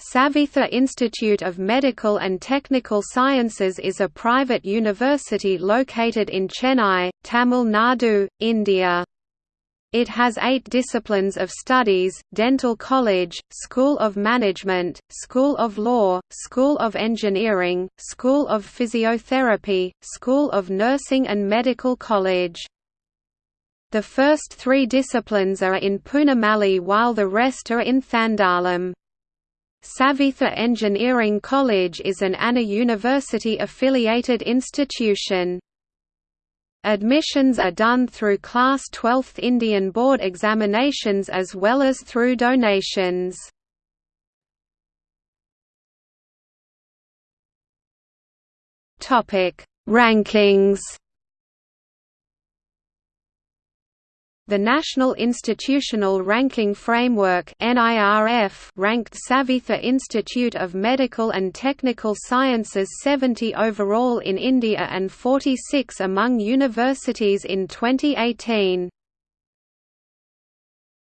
Saveetha Institute of Medical and Technical Sciences is a private university located in Chennai, Tamil Nadu, India. It has eight disciplines of studies, Dental College, School of Management, School of Law, School of Engineering, School of Physiotherapy, School of Nursing and Medical College. The first three disciplines are in Poonamallee while the rest are in Thandalam. Saveetha Engineering College is an ANNA University-affiliated institution. Admissions are done through Class 12th Indian Board examinations as well as through donations. Rankings The National Institutional Ranking Framework ranked Saveetha Institute of Medical and Technical Sciences 70 overall in India and 46 among universities in 2018.